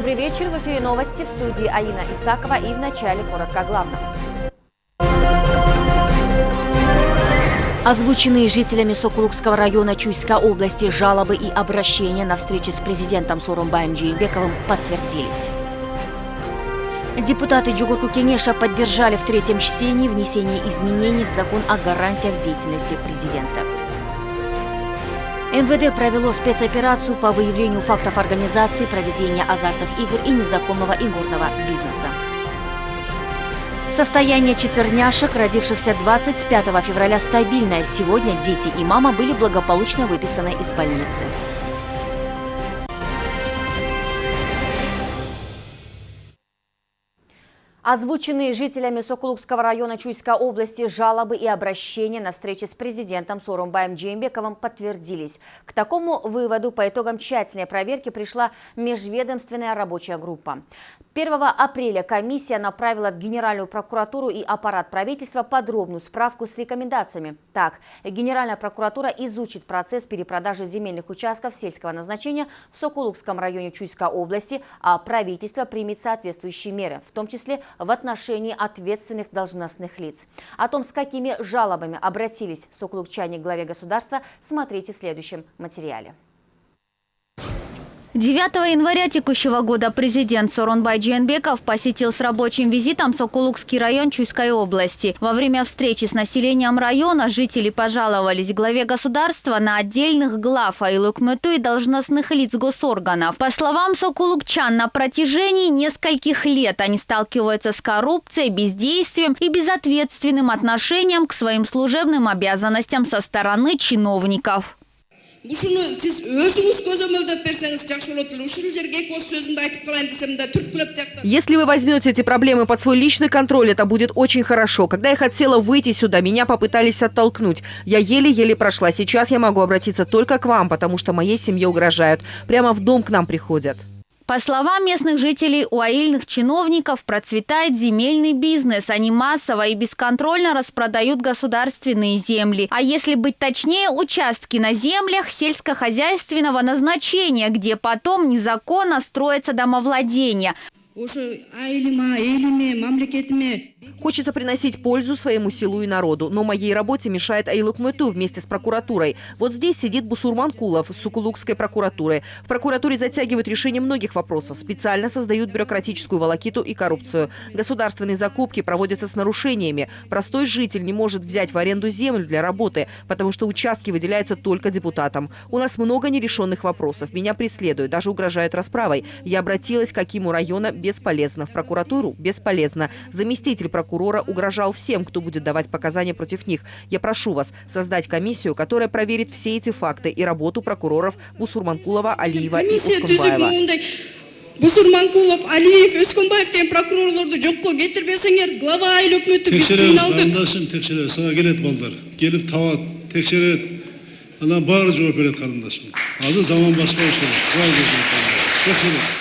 Добрый вечер. В эфире новости в студии Аина Исакова и в начале коротко главное. Озвученные жителями Сокулукского района Чуйской области жалобы и обращения на встрече с президентом Сорумбаем Джейбековым подтвердились. Депутаты Джугурку Кенеша поддержали в третьем чтении внесение изменений в закон о гарантиях деятельности президента. МВД провело спецоперацию по выявлению фактов организации проведения азартных игр и незаконного игорного бизнеса. Состояние четверняшек, родившихся 25 февраля, стабильное. Сегодня дети и мама были благополучно выписаны из больницы. Озвученные жителями Сокулукского района Чуйской области жалобы и обращения на встрече с президентом Сорумбаем Джеймбековым подтвердились. К такому выводу по итогам тщательной проверки пришла межведомственная рабочая группа. 1 апреля комиссия направила в Генеральную прокуратуру и аппарат правительства подробную справку с рекомендациями. Так, Генеральная прокуратура изучит процесс перепродажи земельных участков сельского назначения в Сокулукском районе Чуйской области, а правительство примет соответствующие меры, в том числе в отношении ответственных должностных лиц. О том, с какими жалобами обратились сокулукчане к главе государства, смотрите в следующем материале. 9 января текущего года президент Соронбай Дженбеков посетил с рабочим визитом Сокулукский район Чуйской области. Во время встречи с населением района жители пожаловались главе государства на отдельных глав Айлукмету и должностных лиц госорганов. По словам сокулукчан, на протяжении нескольких лет они сталкиваются с коррупцией, бездействием и безответственным отношением к своим служебным обязанностям со стороны чиновников ушуну сиз өзүңүз көзөмөлдөп берсеңиз жакшы болот жерге эки ооз айтып калайын десем да түрткүлөп тияктан если вы возьмете эти проблемы под свой личный контроль это будет очень хорошо. Когда я хотела выйти сюда меня попытались оттолкнуть. Я еле-еле прошла. Сейчас я могу обратиться только к вам потому что моей семье угрожают. Прямо в дом к нам приходят по словам местных жителей, у аильных чиновников процветает земельный бизнес. Они массово и бесконтрольно распродают государственные земли. А если быть точнее, участки на землях сельскохозяйственного назначения, где потом незаконно строятся домовладения. Хочется приносить пользу своему селу и народу, но моей работе мешает Айлук Мэту вместе с прокуратурой. Вот здесь сидит Бусурман Кулов с Сукулукской прокуратуры. В прокуратуре затягивают решение многих вопросов, специально создают бюрократическую волокиту и коррупцию. Государственные закупки проводятся с нарушениями. Простой житель не может взять в аренду землю для работы, потому что участки выделяются только депутатам. У нас много нерешенных вопросов. Меня преследуют, даже угрожают расправой. Я обратилась к Акиму района бесполезно. В прокуратуру бесполезно. Заместитель прокурора угрожал всем, кто будет давать показания против них. Я прошу вас создать комиссию, которая проверит все эти факты и работу прокуроров Бусурманкулова, Алиева и Ускунбаева. Бусурманкулов, Алиев, Өскөнбаев деген прокурорлорду жокко кетирбесеңер, глава айыл өкмөтү биз кыйналдык. Карындашым текшерет, сага келет балдар. Келип табат, текшерет. Анан баары жооп берет карындашым. Азыр заман башка ошол. Текшерет.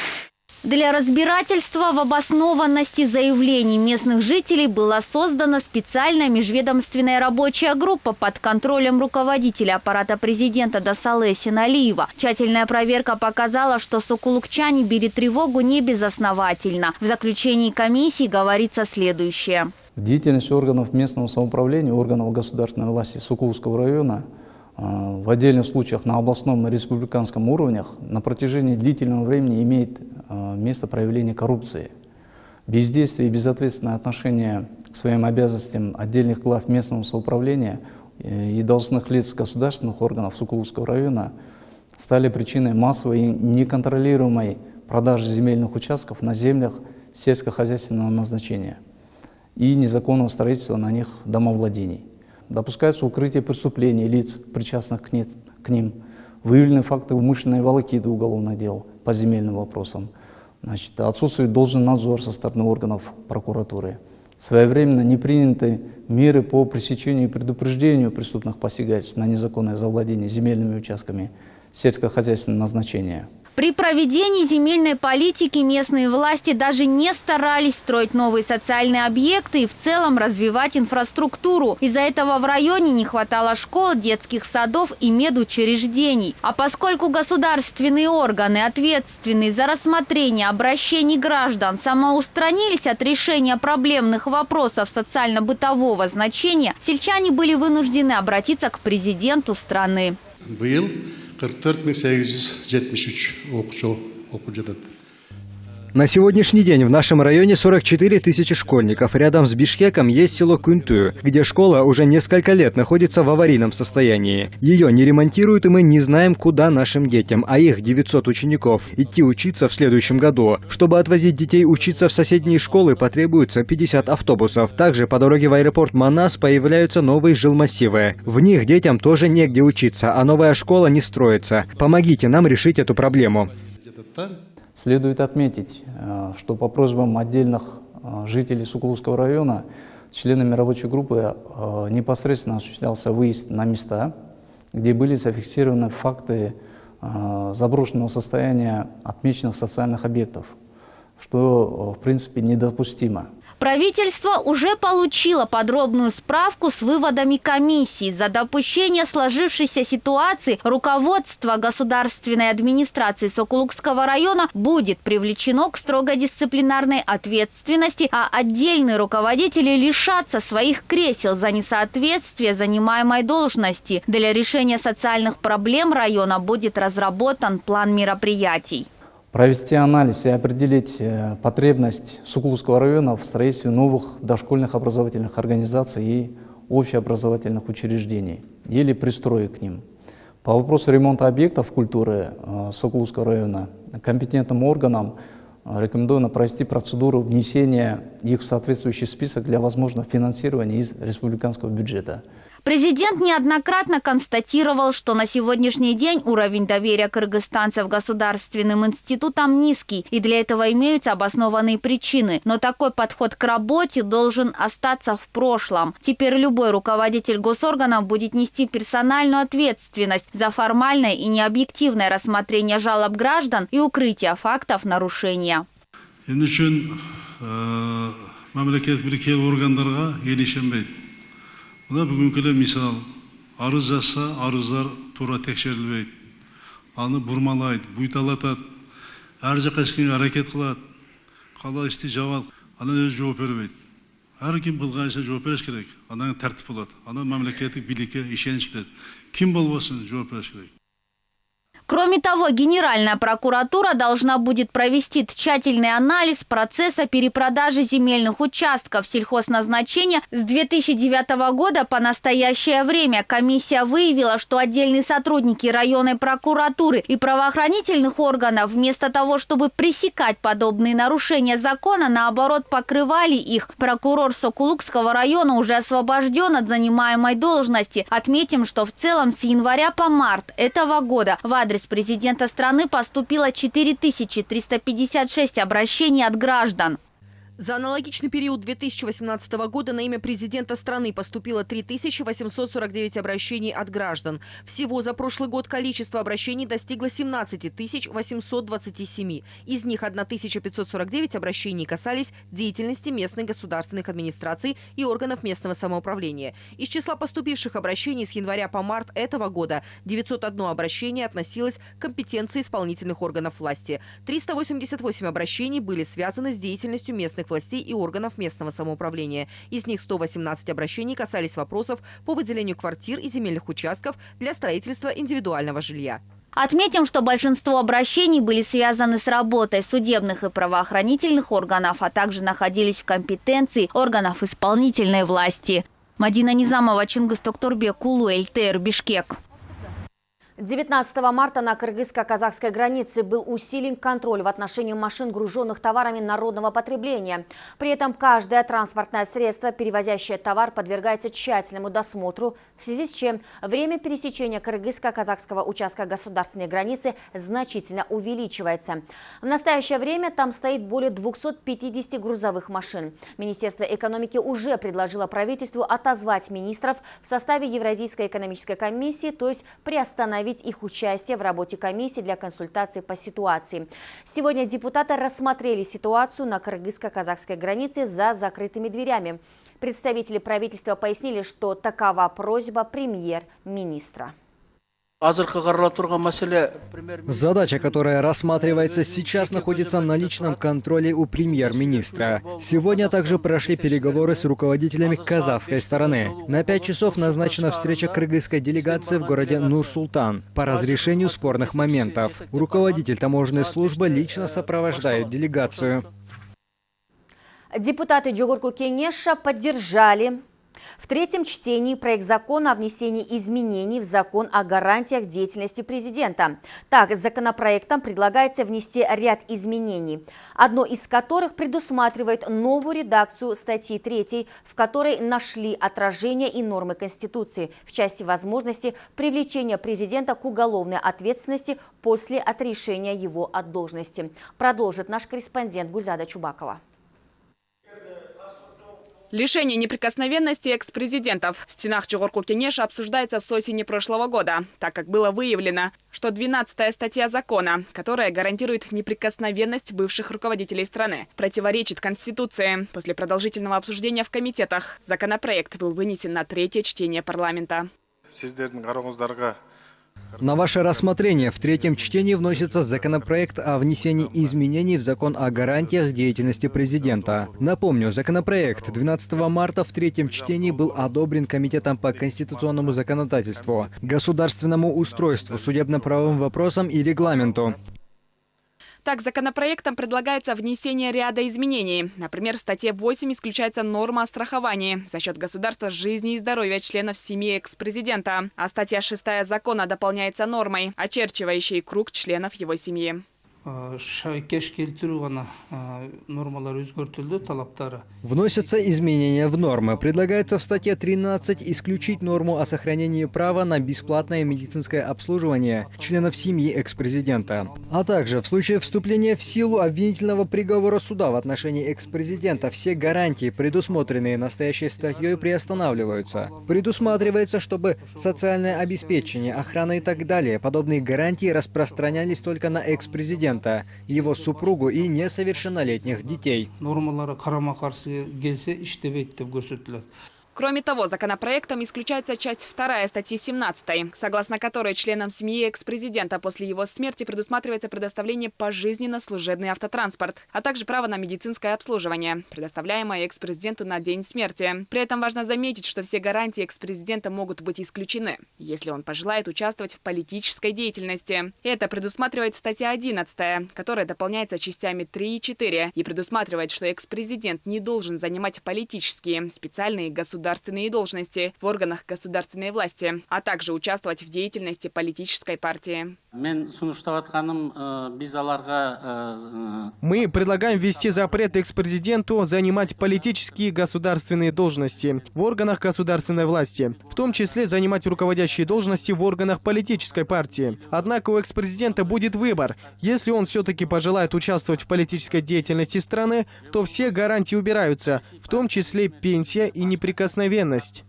Для разбирательства в обоснованности заявлений местных жителей была создана специальная межведомственная рабочая группа под контролем руководителя аппарата президента Дасалы Синалиева. Тщательная проверка показала, что сокулукчане били тревогу не безосновательно. В заключении комиссии говорится следующее. Деятельность органов местного самоуправления, органов государственной власти Сокулского района – в отдельных случаях на областном и республиканском уровнях на протяжении длительного времени имеет а, место проявление коррупции. Бездействие и безответственное отношение к своим обязанностям отдельных глав местного самоуправления э, и должностных лиц государственных органов Сукуловского района стали причиной массовой и неконтролируемой продажи земельных участков на землях сельскохозяйственного назначения и незаконного строительства на них домовладений допускается укрытие преступлений лиц, причастных к, не, к ним, выявлены факты умышленной волокиты уголовных дел по земельным вопросам, Значит, отсутствует должный надзор со стороны органов прокуратуры. Своевременно не приняты меры по пресечению и предупреждению преступных посягательств на незаконное завладение земельными участками сельскохозяйственного назначения. При проведении земельной политики местные власти даже не старались строить новые социальные объекты и в целом развивать инфраструктуру. Из-за этого в районе не хватало школ, детских садов и медучреждений. А поскольку государственные органы, ответственные за рассмотрение обращений граждан, самоустранились от решения проблемных вопросов социально-бытового значения, сельчане были вынуждены обратиться к президенту страны. Был 44.873 okçu okul cadıdır. На сегодняшний день в нашем районе 44 тысячи школьников. Рядом с Бишкеком есть село Кунтую, где школа уже несколько лет находится в аварийном состоянии. Ее не ремонтируют, и мы не знаем, куда нашим детям, а их 900 учеников, идти учиться в следующем году. Чтобы отвозить детей учиться в соседние школы, потребуется 50 автобусов. Также по дороге в аэропорт Манас появляются новые жилмассивы. В них детям тоже негде учиться, а новая школа не строится. Помогите нам решить эту проблему. Следует отметить, э, что по просьбам отдельных э, жителей Сукуловского района членами рабочей группы э, непосредственно осуществлялся выезд на места, где были зафиксированы факты заброшенного состояния отмеченных социальных объектов, что в принципе недопустимо. Правительство уже получило подробную справку с выводами комиссии. За допущение сложившейся ситуации руководство государственной администрации Сокулукского района будет привлечено к строго дисциплинарной ответственности, а отдельные руководители лишатся своих кресел за несоответствие занимаемой должности. Для решения социальных проблем района будет разработан план мероприятий. Провести анализ и определить э, потребность Сукуловского района в строительстве новых дошкольных образовательных организаций и общеобразовательных учреждений или пристроек к ним. По вопросу ремонта объектов культуры э, Сокуловского района компетентным органам э, рекомендовано провести процедуру внесения их в соответствующий список для возможного финансирования из республиканского бюджета. Президент неоднократно констатировал, что на сегодняшний день уровень доверия кыргызстанцев государственным институтам низкий, и для этого имеются обоснованные причины. Но такой подход к работе должен остаться в прошлом. Теперь любой руководитель госорганов будет нести персональную ответственность за формальное и необъективное рассмотрение жалоб граждан и укрытие фактов нарушения. Мына бүгінкілі мисал арыз жазса арыздар тура тексерілбейді аны бұрмалайды бұйталатады әр жаққа ешкімге әрекет қылады қалай істей жабады анан өзі жооп бербейді әркім қылғанша жооп беріш керек анан тәртіп болады анан мемлекеттік билікке ишеніш кетеді кім болбасын жооп беріш керек Кроме того, Генеральная прокуратура должна будет провести тщательный анализ процесса перепродажи земельных участков сельхозназначения с 2009 года по настоящее время. Комиссия выявила, что отдельные сотрудники районной прокуратуры и правоохранительных органов вместо того, чтобы пресекать подобные нарушения закона, наоборот покрывали их. Прокурор Сокулукского района уже освобожден от занимаемой должности. Отметим, что в целом с января по март этого года в адрес президента страны поступило 4356 обращений от граждан. За аналогичный период 2018 года на имя президента страны поступило 3849 обращений от граждан. Всего за прошлый год количество обращений достигло 17 827. Из них 1549 обращений касались деятельности местных государственных администраций и органов местного самоуправления. Из числа поступивших обращений с января по март этого года 901 обращение относилось к компетенции исполнительных органов власти. 388 обращений были связаны с деятельностью местных властей и органов местного самоуправления. Из них 118 обращений касались вопросов по выделению квартир и земельных участков для строительства индивидуального жилья. Отметим, что большинство обращений были связаны с работой судебных и правоохранительных органов, а также находились в компетенции органов исполнительной власти. Мадина Низамова, Чингис Токторбек, ЛТР, Бишкек. 19 марта на кыргызско-казахской границе был усилен контроль в отношении машин, груженных товарами народного потребления. При этом каждое транспортное средство, перевозящее товар, подвергается тщательному досмотру, в связи с чем время пересечения кыргызско-казахского участка государственной границы значительно увеличивается. В настоящее время там стоит более 250 грузовых машин. Министерство экономики уже предложило правительству отозвать министров в составе Евразийской экономической комиссии, то есть приостановить остановить их участие в работе комиссии для консультации по ситуации. Сегодня депутаты рассмотрели ситуацию на кыргызско-казахской границе за закрытыми дверями. Представители правительства пояснили, что такова просьба премьер-министра. Задача, которая рассматривается сейчас, находится на личном контроле у премьер-министра. Сегодня также прошли переговоры с руководителями казахской стороны. На пять часов назначена встреча кыргызской делегации в городе Нур-Султан по разрешению спорных моментов. Руководитель таможенной службы лично сопровождает делегацию. Депутаты Джугурку Кенеша поддержали в третьем чтении проект закона о внесении изменений в закон о гарантиях деятельности президента. Так, законопроектом предлагается внести ряд изменений, одно из которых предусматривает новую редакцию статьи 3, в которой нашли отражение и нормы Конституции в части возможности привлечения президента к уголовной ответственности после отрешения его от должности. Продолжит наш корреспондент Гульзада Чубакова. Лишение неприкосновенности экс-президентов в стенах Чугорку Кенеша обсуждается с осени прошлого года, так как было выявлено, что 12-я статья закона, которая гарантирует неприкосновенность бывших руководителей страны, противоречит Конституции. После продолжительного обсуждения в комитетах законопроект был вынесен на третье чтение парламента. На ваше рассмотрение в третьем чтении вносится законопроект о внесении изменений в закон о гарантиях деятельности президента. Напомню, законопроект 12 марта в третьем чтении был одобрен Комитетом по конституционному законодательству, государственному устройству, судебно-правовым вопросам и регламенту. Так, законопроектом предлагается внесение ряда изменений. Например, в статье 8 исключается норма о страховании за счет государства жизни и здоровья членов семьи экс-президента. А статья 6 закона дополняется нормой, очерчивающей круг членов его семьи. Өзгөртүлдү талаптары Вносятся изменения в нормы. Предлагается в статье 13 исключить норму о сохранении права на бесплатное медицинское обслуживание членов семьи экс-президента. А также в случае вступления в силу обвинительного приговора суда в отношении экс-президента все гарантии, предусмотренные настоящей статьей, приостанавливаются. Предусматривается, чтобы социальное обеспечение, охрана и так далее, подобные гарантии распространялись только на экс-президента президента, его супругу и несовершеннолетних детей. Кроме того, законопроектом исключается часть 2 статьи 17, согласно которой членам семьи экс-президента после его смерти предусматривается предоставление пожизненно служебный автотранспорт, а также право на медицинское обслуживание, предоставляемое экс-президенту на день смерти. При этом важно заметить, что все гарантии экс-президента могут быть исключены, если он пожелает участвовать в политической деятельности. Это предусматривает статья 11, которая дополняется частями 3 и 4 и предусматривает, что экс-президент не должен занимать политические, специальные государственные государственные должности в органах государственной власти, а также участвовать в деятельности политической партии. Э, э, Мы предлагаем ввести запрет экс-президенту занимать политические государственные должности в органах государственной власти, в том числе занимать руководящие должности в органах политической партии. Однако у экс-президента будет выбор. Если он все-таки пожелает участвовать в политической деятельности страны, то все гарантии убираются, в том числе пенсия и неприкосновенность неприкосновенность.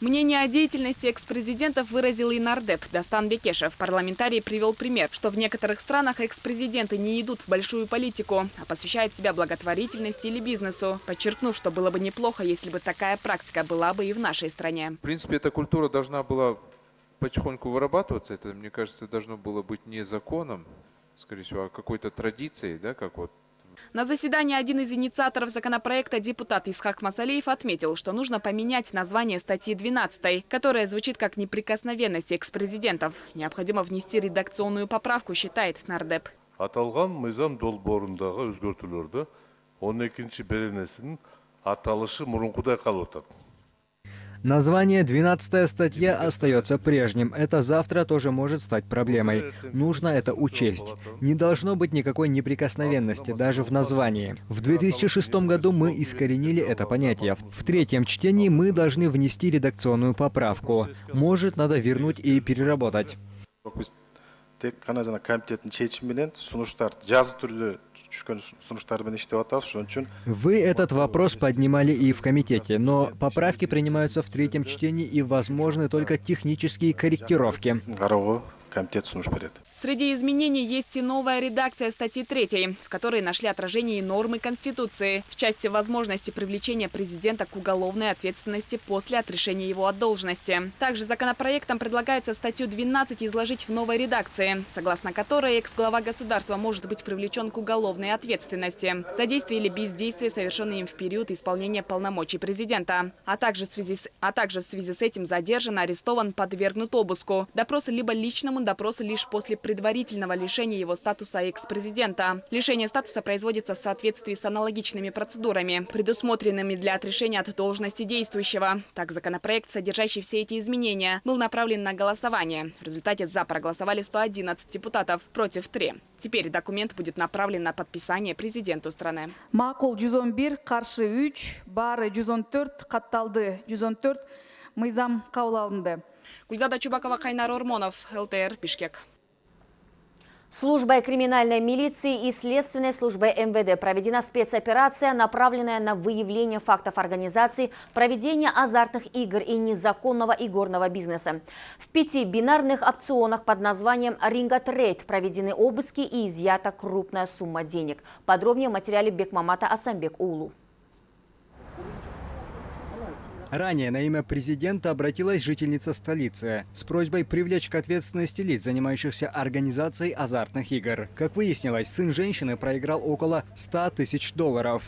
Мнение о деятельности экс-президентов выразил и нардеп Дастан Бекешев. Парламентарий привел пример, что в некоторых странах экс-президенты не идут в большую политику, а посвящают себя благотворительности или бизнесу, подчеркнув, что было бы неплохо, если бы такая практика была бы и в нашей стране. В принципе, эта культура должна была потихоньку вырабатываться. Это, мне кажется, должно было быть не законом, скорее всего, а какой-то традицией, да, как вот на заседании один из инициаторов законопроекта, депутат Исхак Масалеев, отметил, что нужно поменять название статьи 12, которая звучит как «неприкосновенность экс-президентов». Необходимо внести редакционную поправку, считает нардеп. аталган мыйзам долбоорундағы өзгөртүүлөрдө он экинчи беренесинин аталышы мурункудай калып Название 12 статья остается прежним. Это завтра тоже может стать проблемой. Нужно это учесть. Не должно быть никакой неприкосновенности, даже в названии. В 2006 году мы искоренили это понятие. В третьем чтении мы должны внести редакционную поправку. Может, надо вернуть и переработать. Тек қана жана комитеттин чечими менен сунуштар жазуу түрдө түшкөн сунуштар менен иштеп атабыз ошон үчүн Вы этот вопрос поднимали и в комитете, но поправки принимаются в третьем чтении и возможны только технические корректировки. Комитет сунуш берет Среди изменений есть и новая редакция статьи 3, в которой нашли отражение и нормы Конституции в части возможности привлечения президента к уголовной ответственности после отрешения его от должности. Также законопроектом предлагается статью 12 изложить в новой редакции, согласно которой экс-глава государства может быть привлечен к уголовной ответственности за действие или бездействие, совершенные им в период исполнения полномочий президента. А также в связи с, а также в связи с этим задержан, арестован, подвергнут обыску. Допросы либо личному допросу лишь после предварительного лишения его статуса экс-президента. Лишение статуса производится в соответствии с аналогичными процедурами, предусмотренными для отрешения от должности действующего. Так, законопроект, содержащий все эти изменения, был направлен на голосование. В результате «за» проголосовали 111 депутатов, против 3. Теперь документ будет направлен на подписание президенту страны. макул 111 каршы 3 баары 114 катталды 114 мыйзам кабыл алынды Гульзада Чубакова, Кайнар Ормонов, ЛТР, Бишкек. Службой криминальной милиции и следственной службой МВД проведена спецоперация, направленная на выявление фактов организации проведения азартных игр и незаконного игорного бизнеса. В пяти бинарных опционах под названием «Ринга Трейд» проведены обыски и изъята крупная сумма денег. Подробнее в материале Бекмамата Асамбек Улу. Ранее на имя президента обратилась жительница столицы с просьбой привлечь к ответственности лиц, занимающихся организацией азартных игр. Как выяснилось, сын женщины проиграл около 100 тысяч долларов.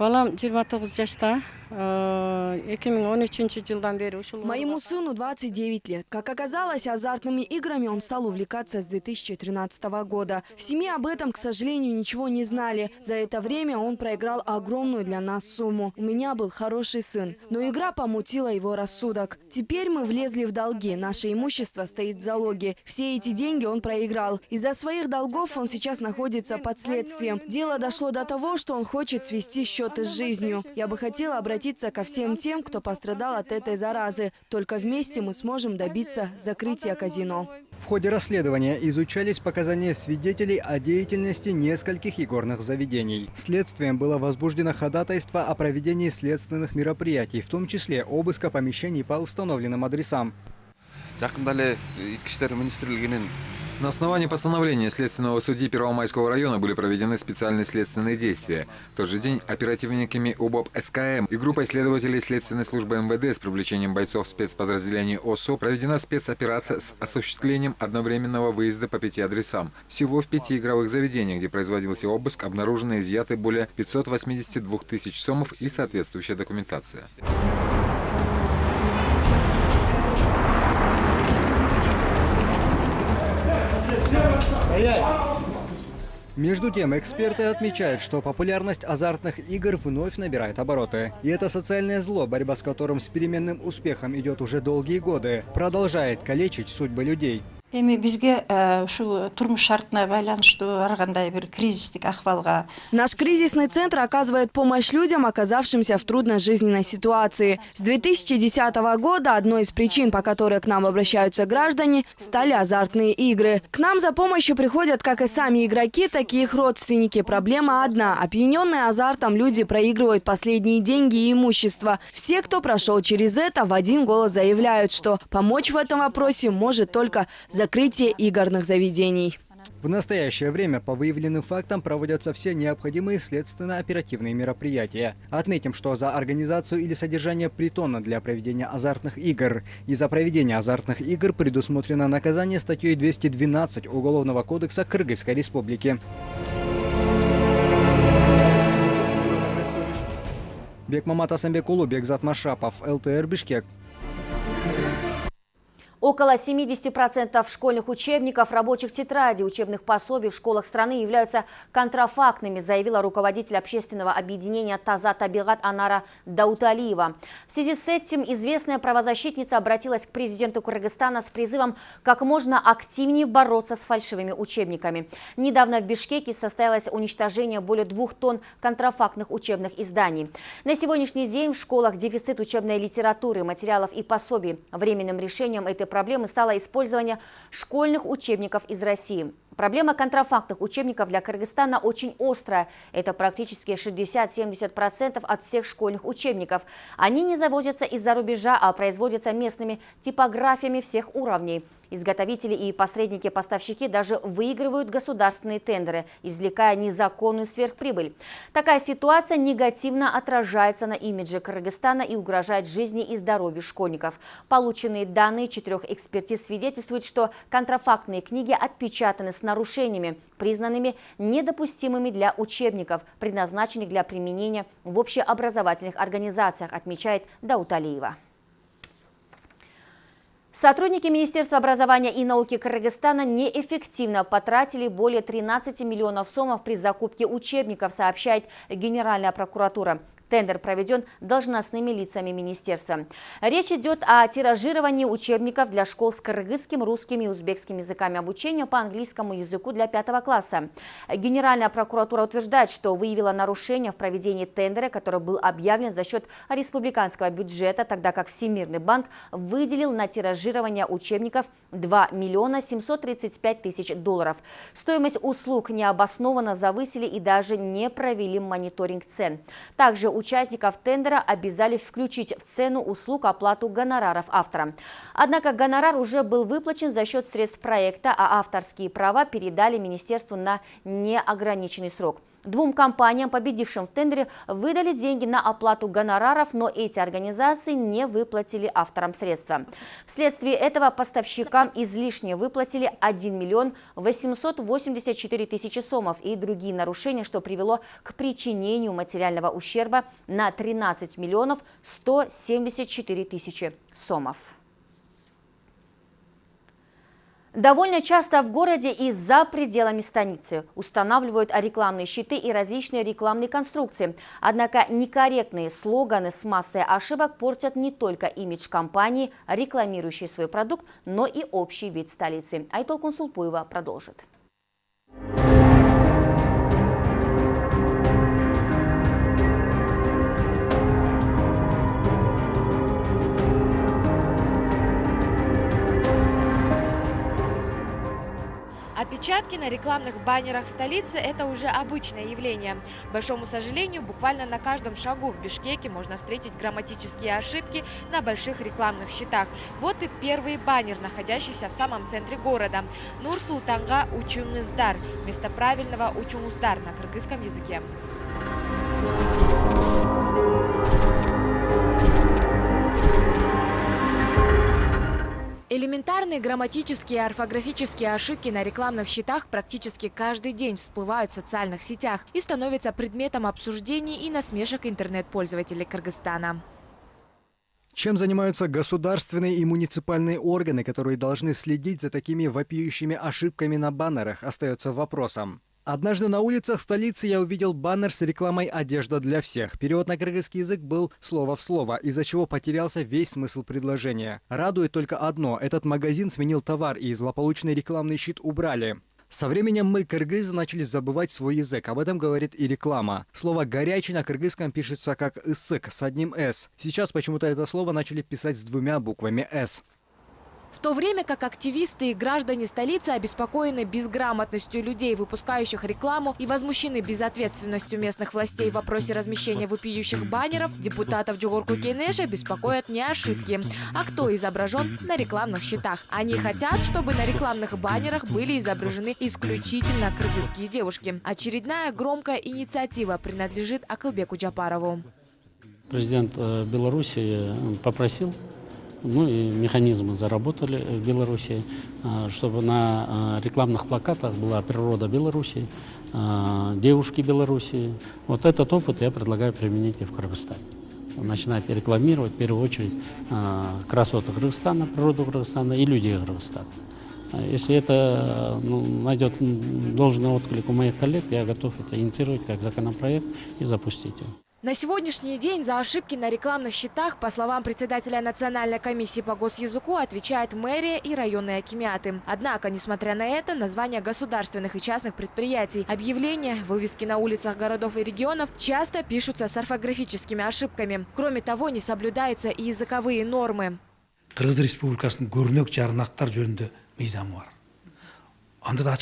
Балам 29 жашта эки миң он үчүнчү жылдан бери ушул Моему сыну 29 лет. Как оказалось, азартными играми он стал увлекаться с 2013 года. В семье об этом, к сожалению, ничего не знали. За это время он проиграл огромную для нас сумму. У меня был хороший сын, но игра помутила его рассудок. Теперь мы влезли в долги. Наше имущество стоит в залоге. Все эти деньги он проиграл. Из-за своих долгов он сейчас находится под следствием. Дело дошло до того, что он хочет свести счеты с жизнью. Я бы хотела обратиться ко всем тем, кто пострадал от этой заразы. Только вместе мы сможем добиться закрытия казино. В ходе расследования изучались показания свидетелей о деятельности нескольких игорных заведений. Следствием было возбуждено ходатайство о проведении следственных мероприятий, в том числе обыска помещений по установленным адресам. На основании постановления следственного судьи Первомайского района были проведены специальные следственные действия. В тот же день оперативниками УБОП СКМ и группой следователей следственной службы МВД с привлечением бойцов спецподразделений ОСО проведена спецоперация с осуществлением одновременного выезда по пяти адресам. Всего в пяти игровых заведениях, где производился обыск, обнаружено и изъяты более 582 тысяч сомов и соответствующая документация. Между тем, эксперты отмечают, что популярность азартных игр вновь набирает обороты. И это социальное зло, борьба с которым с переменным успехом идет уже долгие годы, продолжает калечить судьбы людей. Эми бизге ушу турмуш шартына байланыштуу ар кандай бир кризистик акыбалга Наш кризисный центр оказывает помощь людям, оказавшимся в трудной жизненной ситуации. С 2010 года одной из причин, по которой к нам обращаются граждане, стали азартные игры. К нам за помощью приходят как и сами игроки, так и их родственники. Проблема одна. Опьяненные азартом люди проигрывают последние деньги и имущество. Все, кто прошел через это, в один голос заявляют, что помочь в этом вопросе может только закрытие игорных заведений. В настоящее время по выявленным фактам проводятся все необходимые следственно-оперативные мероприятия. Отметим, что за организацию или содержание притона для проведения азартных игр и за проведение азартных игр предусмотрено наказание статьей 212 Уголовного кодекса Кыргызской Республики. Бекмамат Асамбекулу, Бекзат Машапов, ЛТР Бишкек. Около 70% школьных учебников, рабочих тетрадей, учебных пособий в школах страны являются контрафактными, заявила руководитель общественного объединения «Таза Табигат» Анара Дауталиева. В связи с этим известная правозащитница обратилась к президенту Кыргызстана с призывом как можно активнее бороться с фальшивыми учебниками. Недавно в Бишкеке состоялось уничтожение более двух тонн контрафактных учебных изданий. На сегодняшний день в школах дефицит учебной литературы, материалов и пособий. Временным решением этой проблемы стало использование школьных учебников из России. Проблема контрафактных учебников для Кыргызстана очень острая. Это практически 60-70% от всех школьных учебников. Они не завозятся из-за рубежа, а производятся местными типографиями всех уровней. Изготовители и посредники-поставщики даже выигрывают государственные тендеры, извлекая незаконную сверхприбыль. Такая ситуация негативно отражается на имидже Кыргызстана и угрожает жизни и здоровью школьников. Полученные данные четырех экспертиз свидетельствуют, что контрафактные книги отпечатаны с нарушениями, признанными недопустимыми для учебников, предназначенных для применения в общеобразовательных организациях, отмечает Дауталиева. Сотрудники Министерства образования и науки Кыргызстана неэффективно потратили более 13 миллионов сомов при закупке учебников, сообщает Генеральная прокуратура. Тендер проведен должностными лицами министерства. Речь идет о тиражировании учебников для школ с кыргызским, русским и узбекским языками обучения по английскому языку для пятого класса. Генеральная прокуратура утверждает, что выявила нарушение в проведении тендера, который был объявлен за счет республиканского бюджета, тогда как Всемирный банк выделил на тиражирование учебников 2 миллиона 735 тысяч долларов. Стоимость услуг необоснованно завысили и даже не провели мониторинг цен. Также участников тендера обязали включить в цену услуг оплату гонораров автора. Однако гонорар уже был выплачен за счет средств проекта, а авторские права передали министерству на неограниченный срок. Двум компаниям, победившим в тендере, выдали деньги на оплату гонораров, но эти организации не выплатили авторам средства. Вследствие этого поставщикам излишне выплатили 1 миллион 884 тысячи сомов и другие нарушения, что привело к причинению материального ущерба на 13 миллионов 174 тысячи сомов. Довольно часто в городе и за пределами станицы устанавливают рекламные щиты и различные рекламные конструкции. Однако некорректные слоганы с массой ошибок портят не только имидж компании, рекламирующей свой продукт, но и общий вид столицы. Айтол Консулпуева продолжит. Опечатки на рекламных баннерах в столице – это уже обычное явление. К большому сожалению, буквально на каждом шагу в Бишкеке можно встретить грамматические ошибки на больших рекламных щитах. Вот и первый баннер, находящийся в самом центре города. Нур-Султанга Учуңыздар – вместо правильного Учуңуздар на кыргызском языке. Элементарные грамматические и орфографические ошибки на рекламных щитах практически каждый день всплывают в социальных сетях и становятся предметом обсуждений и насмешек интернет-пользователей Кыргызстана. Чем занимаются государственные и муниципальные органы, которые должны следить за такими вопиющими ошибками на баннерах, остается вопросом. Однажды на улицах столицы я увидел баннер с рекламой «Одежда для всех». Перевод на кыргызский язык был слово в слово, из-за чего потерялся весь смысл предложения. Радует только одно – этот магазин сменил товар и злополучный рекламный щит убрали. Со временем мы, кыргызы, начали забывать свой язык. Об этом говорит и реклама. Слово «горячий» на кыргызском пишется как «ысык» с одним «с». Сейчас почему-то это слово начали писать с двумя буквами «с». В то время как активисты и граждане столицы обеспокоены безграмотностью людей, выпускающих рекламу, и возмущены безответственностью местных властей в вопросе размещения вопиющих баннеров, депутатов Джугурку Кенеша беспокоят не ошибки, а кто изображен на рекламных щитах. Они хотят, чтобы на рекламных баннерах были изображены исключительно кыргызские девушки. Очередная громкая инициатива принадлежит Акылбеку Джапарову. Президент э, Беларуси э, попросил ну и механизмы заработали в Беларуси, а, чтобы на а, рекламных плакатах была природа Беларуси, а, девушки Беларуси. Вот этот опыт я предлагаю применить и в Кыргызстане. Начинать рекламировать в первую очередь красоты Кыргызстана, природу Кыргызстана и людей Кыргызстана. Если это ну, найдет должный отклик у моих коллег, я готов это инициировать как законопроект и запустить его. На сегодняшний день за ошибки на рекламных счетах, по словам председателя Национальной комиссии по госязыку, отвечает мэрия и районные акимиаты. Однако, несмотря на это, названия государственных и частных предприятий, объявления, вывески на улицах городов и регионов часто пишутся с орфографическими ошибками. Кроме того, не соблюдаются и языковые нормы. Кыргыз Республикасының көрнек жарнақтар. Анда да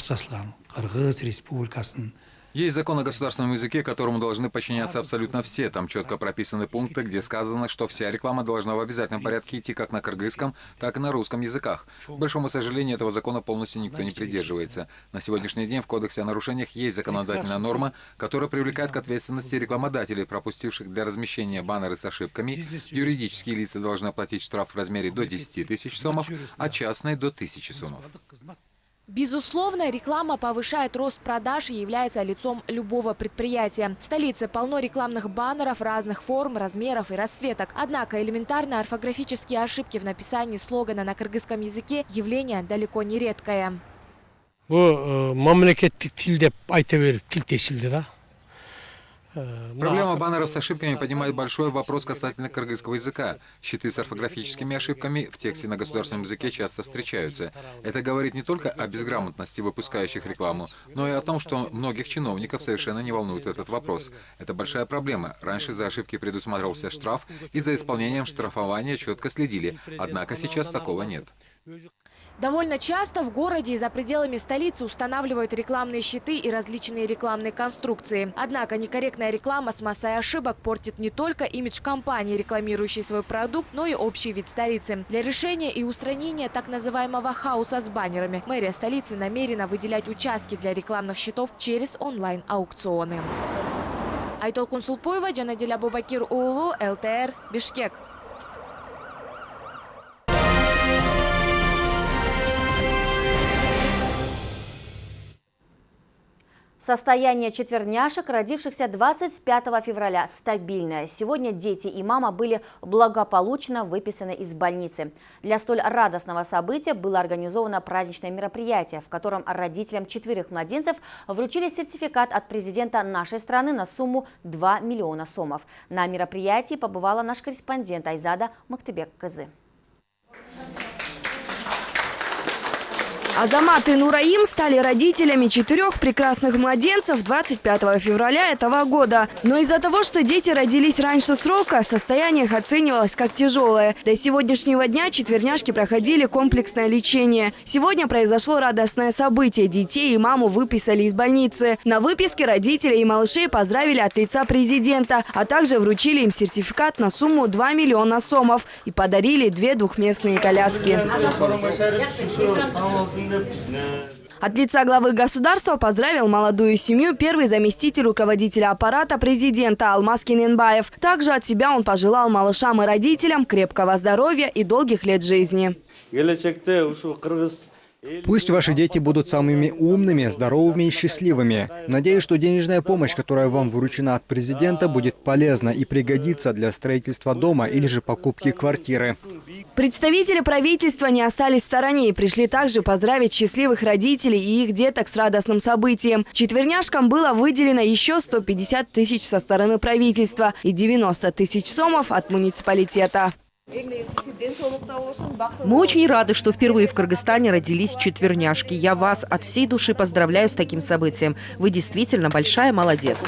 Республикасынын Есть закон о государственном языке, которому должны подчиняться абсолютно все. Там четко прописаны пункты, где сказано, что вся реклама должна в обязательном порядке идти как на кыргызском, так и на русском языках. К большому сожалению, этого закона полностью никто не придерживается. На сегодняшний день в Кодексе о нарушениях есть законодательная норма, которая привлекает к ответственности рекламодателей, пропустивших для размещения баннеры с ошибками. Юридические лица должны оплатить штраф в размере до 10 тысяч сомов, а частные до 1000 сомов. Безусловно, реклама повышает рост продаж и является лицом любого предприятия. В столице полно рекламных баннеров разных форм, размеров и расцветок. Однако элементарные орфографические ошибки в написании слогана на кыргызском языке – явление далеко не редкое. бұл мемлекеттік тіл деп айта беріп тіл тесілді да Проблема баннеров с ошибками поднимает большой вопрос касательно кыргызского языка. Щиты с орфографическими ошибками в тексте на государственном языке часто встречаются. Это говорит не только о безграмотности выпускающих рекламу, но и о том, что многих чиновников совершенно не волнует этот вопрос. Это большая проблема. Раньше за ошибки предусматривался штраф, и за исполнением штрафования четко следили. Однако сейчас такого нет. Довольно часто в городе и за пределами столицы устанавливают рекламные щиты и различные рекламные конструкции. Однако некорректная реклама с массой ошибок портит не только имидж компании, рекламирующей свой продукт, но и общий вид столицы. Для решения и устранения так называемого хаоса с баннерами мэрия столицы намерена выделять участки для рекламных щитов через онлайн-аукционы. Айтол Кунсулпуева, Джанаделя Бубакир Уулу, ЛТР, Бишкек. Состояние четверняшек, родившихся 25 февраля, стабильное. Сегодня дети и мама были благополучно выписаны из больницы. Для столь радостного события было организовано праздничное мероприятие, в котором родителям четверых младенцев вручили сертификат от президента нашей страны на сумму 2 миллиона сомов. На мероприятии побывала наш корреспондент Айзада Мактыбек-Кызы. Азамат и Нураим стали родителями четырех прекрасных младенцев 25 февраля этого года. Но из-за того, что дети родились раньше срока, состояние их оценивалось как тяжелое. До сегодняшнего дня четверняшки проходили комплексное лечение. Сегодня произошло радостное событие. Детей и маму выписали из больницы. На выписке родители и малышей поздравили от лица президента, а также вручили им сертификат на сумму 2 миллиона сомов и подарили две двухместные коляски. От лица главы государства поздравил молодую семью первый заместитель руководителя аппарата президента Алмаз Кененбаев. Также от себя он пожелал малышам и родителям крепкого здоровья и долгих лет жизни. Пусть ваши дети будут самыми умными, здоровыми и счастливыми. Надеюсь, что денежная помощь, которая вам вручена от президента, будет полезна и пригодится для строительства дома или же покупки квартиры. Представители правительства не остались в стороне и пришли также поздравить счастливых родителей и их деток с радостным событием. Четверняшкам было выделено еще 150 тысяч со стороны правительства и 90 тысяч сомов от муниципалитета. Мы очень рады, что впервые в Кыргызстане родились четверняшки. Я вас от всей души поздравляю с таким событием. Вы действительно большая молодец.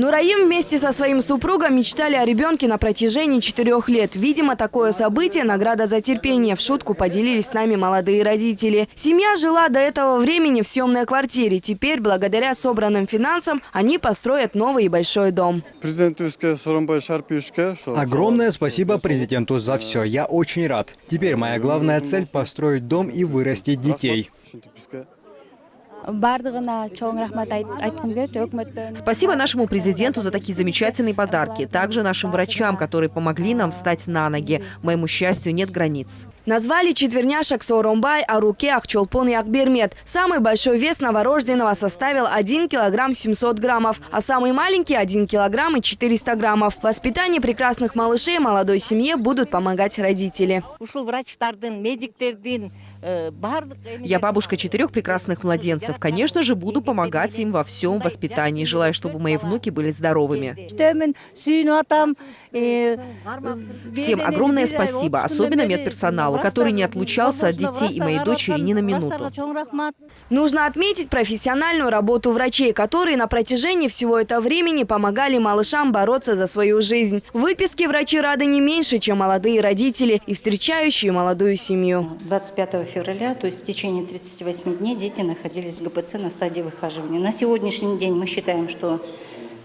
Нураим вместе со своим супругом мечтали о ребенке на протяжении четырех лет. Видимо, такое событие – награда за терпение. В шутку поделились с нами молодые родители. Семья жила до этого времени в съемной квартире. Теперь, благодаря собранным финансам, они построят новый и большой дом. Огромное спасибо президенту за все. Я очень рад. Теперь моя главная цель – построить дом и вырастить детей. Спасибо нашему президенту за такие замечательные подарки. Также нашим врачам, которые помогли нам встать на ноги. Моему счастью, нет границ. Назвали четверняшек Сооронбай, а руке Ахчолпон и Акбермет. Самый большой вес новорожденного составил 1 килограмм 700 граммов, а самый маленький – 1 килограмм и 400 граммов. В воспитании прекрасных малышей молодой семье будут помогать родители. Я бабушка четырех прекрасных младенцев. Конечно же, буду помогать им во всем воспитании. Желаю, чтобы мои внуки были здоровыми. Всем огромное спасибо, особенно медперсоналу, который не отлучался от детей и моей дочери ни на минуту. Нужно отметить профессиональную работу врачей, которые на протяжении всего этого времени помогали малышам бороться за свою жизнь. В выписке врачи рады не меньше, чем молодые родители и встречающие молодую семью. 25 февраля, то есть в течение 38 дней дети находились в ГПЦ на стадии выхаживания. На сегодняшний день мы считаем, что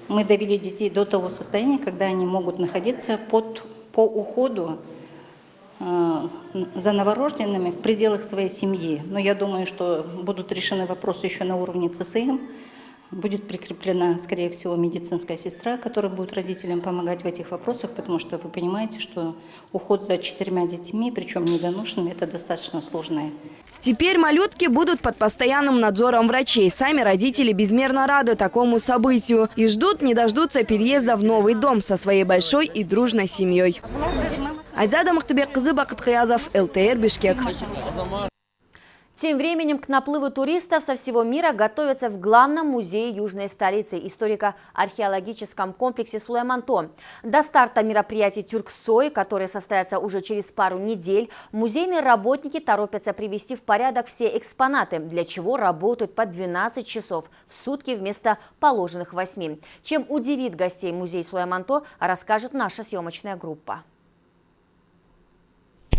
мы довели детей до того состояния, когда они могут находиться под, по уходу э, за новорожденными в пределах своей семьи. Но я думаю, что будут решены вопросы еще на уровне ЦСМ, будет прикреплена, скорее всего, медицинская сестра, которая будет родителям помогать в этих вопросах, потому что вы понимаете, что уход за четырьмя детьми, причем недоношенными, это достаточно сложное. Теперь малютки будут под постоянным надзором врачей. Сами родители безмерно рады такому событию и ждут, не дождутся переезда в новый дом со своей большой и дружной семьей. Айзада Махтабек, Бакыт Хаязов, ЛТР, Бишкек. Тем временем к наплыву туристов со всего мира готовятся в главном музее южной столицы историко-археологическом комплексе Сулайманто. До старта мероприятий Тюрксой, которые состоятся уже через пару недель, музейные работники торопятся привести в порядок все экспонаты, для чего работают по 12 часов в сутки вместо положенных 8. Чем удивит гостей музей Сулайманто, расскажет наша съемочная группа.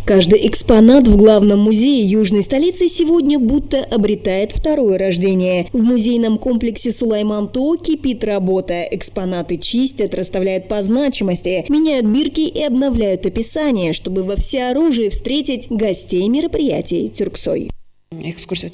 Каждый экспонат в главном музее южной столицы сегодня будто обретает второе рождение. В музейном комплексе Сулайман-То кипит работа. Экспонаты чистят, расставляют по значимости, меняют бирки и обновляют описание, чтобы во всеоружии встретить гостей мероприятий Тюрксой. Экскурсию.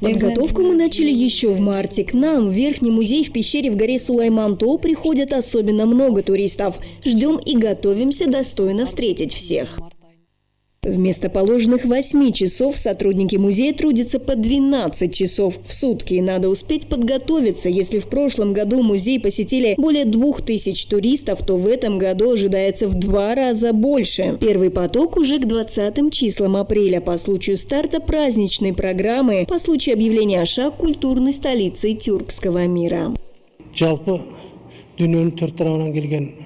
Подготовку мы начали еще в марте. К нам в Верхний музей в пещере в горе Сулайманто приходят особенно много туристов. Ждем и готовимся достойно встретить всех. Вместо положенных 8 часов сотрудники музея трудятся по 12 часов в сутки. Надо успеть подготовиться. Если в прошлом году музей посетили более 2000 туристов, то в этом году ожидается в два раза больше. Первый поток уже к 20 числам апреля по случаю старта праздничной программы по случаю объявления Аша культурной столицей тюркского мира.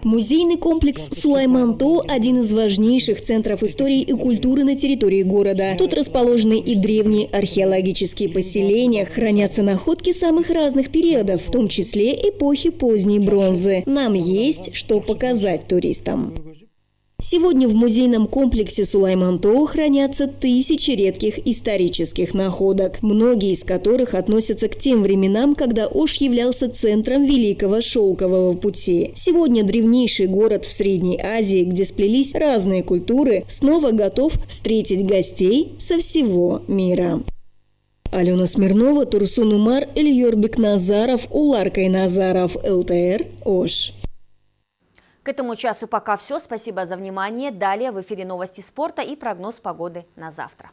Музейный комплекс Сулайманто – один из важнейших центров истории и культуры на территории города. Тут расположены и древние археологические поселения, хранятся находки самых разных периодов, в том числе эпохи поздней бронзы. Нам есть что показать туристам. Сегодня в музейном комплексе Сулайманто хранятся тысячи редких исторических находок, многие из которых относятся к тем временам, когда Ош являлся центром Великого Шелкового пути. Сегодня древнейший город в Средней Азии, где сплелись разные культуры, снова готов встретить гостей со всего мира. Алена Смирнова, Турсун Умар, Ильёрбек Назаров, Уларкай Назаров, ЛТР, Ош. К этому часу пока все. Спасибо за внимание. Далее в эфире новости спорта и прогноз погоды на завтра.